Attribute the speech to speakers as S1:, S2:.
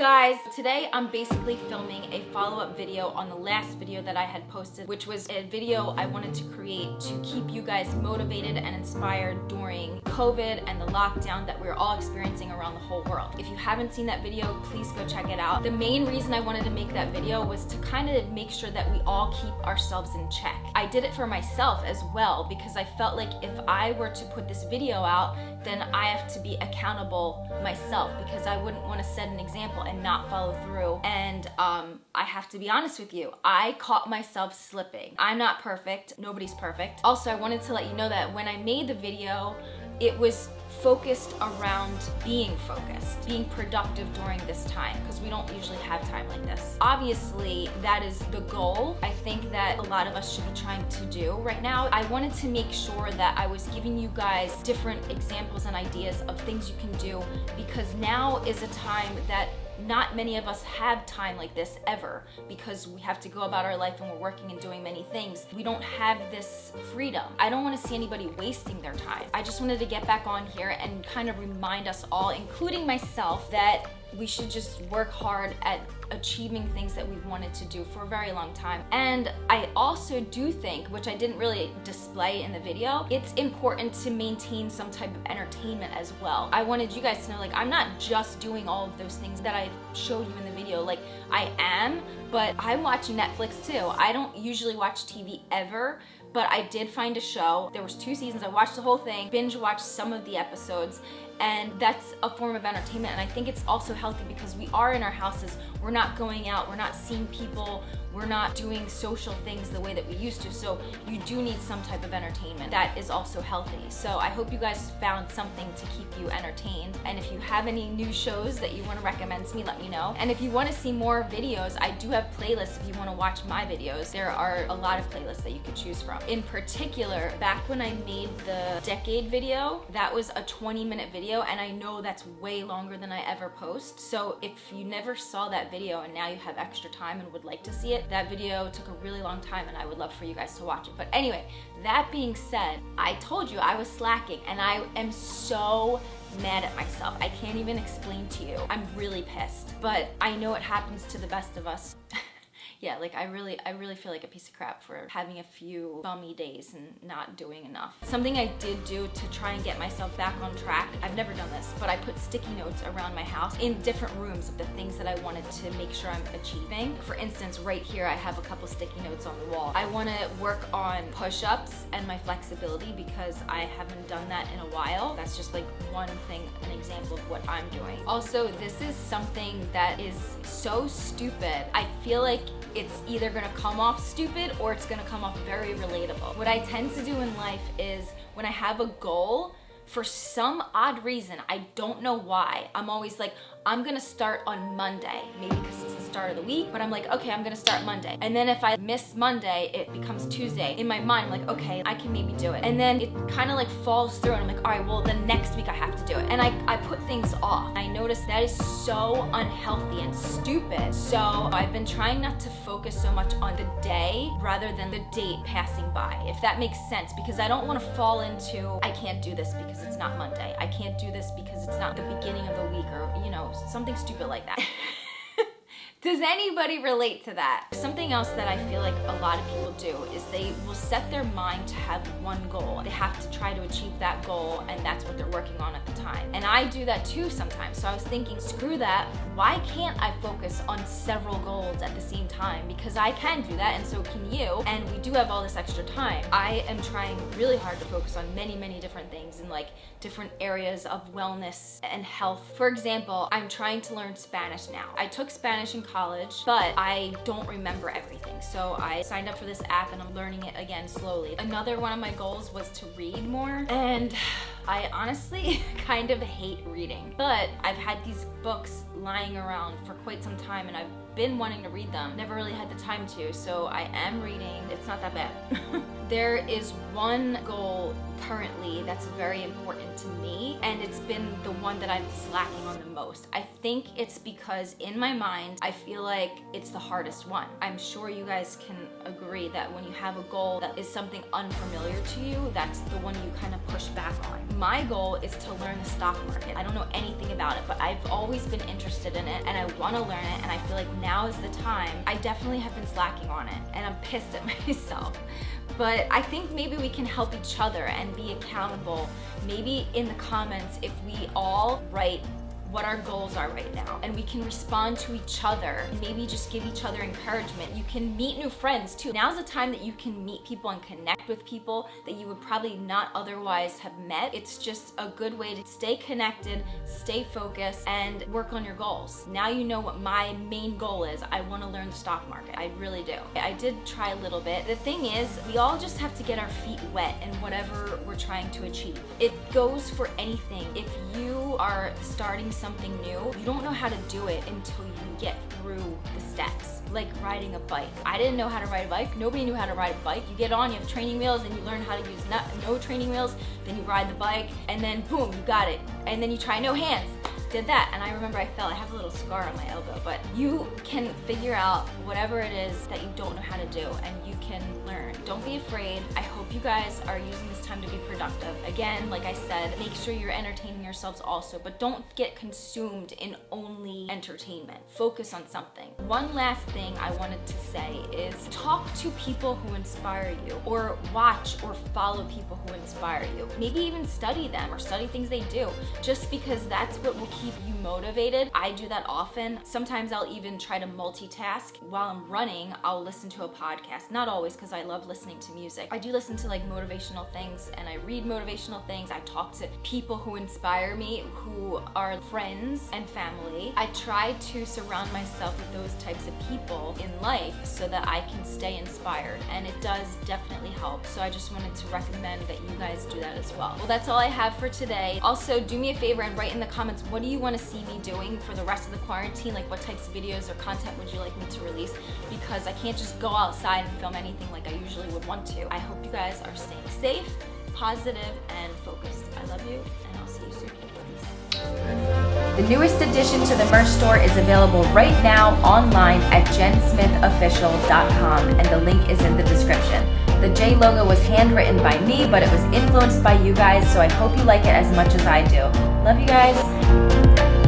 S1: guys? Today I'm basically filming a follow-up video on the last video that I had posted, which was a video I wanted to create to keep you guys motivated and inspired during COVID and the lockdown that we're all experiencing around the whole world. If you haven't seen that video, please go check it out. The main reason I wanted to make that video was to kind of make sure that we all keep ourselves in check. I did it for myself as well because I felt like if I were to put this video out, then I have to be accountable myself because I wouldn't want to set an example and not follow through. And um, I have to be honest with you, I caught myself slipping. I'm not perfect, nobody's perfect. Also, I wanted to let you know that when I made the video, it was focused around being focused, being productive during this time, because we don't usually have time like this. Obviously, that is the goal. I think that a lot of us should be trying to do right now. I wanted to make sure that I was giving you guys different examples and ideas of things you can do, because now is a time that not many of us have time like this ever because we have to go about our life and we're working and doing many things. We don't have this freedom. I don't want to see anybody wasting their time. I just wanted to get back on here and kind of remind us all, including myself, that we should just work hard at achieving things that we've wanted to do for a very long time. And I also do think, which I didn't really display in the video, it's important to maintain some type of entertainment as well. I wanted you guys to know, like, I'm not just doing all of those things that I showed you in the video. Like, I am, but I'm watching Netflix too. I don't usually watch TV ever, but I did find a show. There was two seasons. I watched the whole thing, binge watched some of the episodes, and that's a form of entertainment. And I think it's also healthy because we are in our houses. We're not going out. We're not seeing people we're not doing social things the way that we used to. So you do need some type of entertainment that is also healthy. So I hope you guys found something to keep you entertained. And if you have any new shows that you want to recommend to me, let me know. And if you want to see more videos, I do have playlists if you want to watch my videos. There are a lot of playlists that you could choose from. In particular, back when I made the decade video, that was a 20 minute video and I know that's way longer than I ever post. So if you never saw that video and now you have extra time and would like to see it. That video took a really long time and I would love for you guys to watch it. But anyway, that being said, I told you I was slacking and I am so mad at myself. I can't even explain to you. I'm really pissed, but I know it happens to the best of us. yeah, like I really, I really feel like a piece of crap for having a few bummy days and not doing enough. Something I did do to try and get myself back on track, I've never done this, but I put sticky notes around my house in different rooms of the things that I wanted to make sure I'm achieving. For instance, right here, I have a couple sticky notes on the wall. I wanna work on push-ups and my flexibility because I haven't done that in a while. That's just like one thing, an example of what I'm doing. Also, this is something that is so stupid. I feel like it's either gonna come off stupid or it's gonna come off very relatable. What I tend to do in life is when I have a goal, for some odd reason, I don't know why, I'm always like, I'm gonna start on Monday, maybe because it's start of the week, but I'm like, okay, I'm gonna start Monday. And then if I miss Monday, it becomes Tuesday. In my mind, I'm like, okay, I can maybe do it. And then it kind of like falls through and I'm like, all right, well, the next week I have to do it. And I, I put things off. I noticed that is so unhealthy and stupid. So I've been trying not to focus so much on the day rather than the date passing by, if that makes sense, because I don't wanna fall into, I can't do this because it's not Monday. I can't do this because it's not the beginning of the week or, you know, something stupid like that. Does anybody relate to that? Something else that I feel like a lot of people do is they will set their mind to have one goal. They have to try to achieve that goal and that's what they're working on at the time. And I do that too sometimes. So I was thinking, screw that. Why can't I focus on several goals at the same time? Because I can do that and so can you. And we do have all this extra time. I am trying really hard to focus on many, many different things in like different areas of wellness and health. For example, I'm trying to learn Spanish now. I took Spanish in college, but I don't remember everything. So I signed up for this app and I'm learning it again slowly. Another one of my goals was to read more and I honestly kind of hate reading, but I've had these books lying around for quite some time and I've been wanting to read them, never really had the time to, so I am reading. It's not that bad. there is one goal currently that's very important to me and it's been the one that I'm slacking on the most. I think it's because in my mind I feel like it's the hardest one. I'm sure you guys can agree that when you have a goal that is something unfamiliar to you, that's the one you kind of push back on. My goal is to learn the stock market. I don't know anything about it, but I've always been interested in it and I want to learn it and I feel like now is the time. I definitely have been slacking on it and I'm pissed at myself but I think maybe we can help each other and be accountable. Maybe in the comments, if we all write what our goals are right now and we can respond to each other maybe just give each other encouragement. You can meet new friends too. Now's the time that you can meet people and connect with people that you would probably not otherwise have met. It's just a good way to stay connected stay focused and work on your goals. Now you know what my main goal is. I want to learn the stock market. I really do. I did try a little bit. The thing is we all just have to get our feet wet in whatever we're trying to achieve. It goes for anything. If you are starting something new, you don't know how to do it until you get through the steps, like riding a bike. I didn't know how to ride a bike. Nobody knew how to ride a bike. You get on, you have training wheels, and you learn how to use no training wheels, then you ride the bike, and then boom, you got it. And then you try no hands did that and I remember I fell. I have a little scar on my elbow, but you can figure out whatever it is that you don't know how to do and you can learn. Don't be afraid. I hope you guys are using this time to be productive. Again, like I said, make sure you're entertaining yourselves also, but don't get consumed in only entertainment. Focus on something. One last thing I wanted to say is talk to people who inspire you or watch or follow people who inspire you. Maybe even study them or study things they do just because that's what will keep you motivated. I do that often. Sometimes I'll even try to multitask. While I'm running, I'll listen to a podcast. Not always because I love listening to music. I do listen to like motivational things and I read motivational things. I talk to people who inspire me, who are friends and family. I try to surround myself with those types of people in life so that I can stay inspired and it does definitely help. So I just wanted to recommend that you guys do that as well. Well, that's all I have for today. Also, do me a favor and write in the comments what do you want to see me doing for the rest of the quarantine? Like what types of videos or content would you like me to release? Because I can't just go outside and film anything like I usually would want to. I hope you guys are staying safe, positive, and focused. I love you, and I'll see you soon. The newest addition to the merch store is available right now online at jensmithofficial.com and the link is in the description. The J logo was handwritten by me, but it was influenced by you guys, so I hope you like it as much as I do. Love you guys.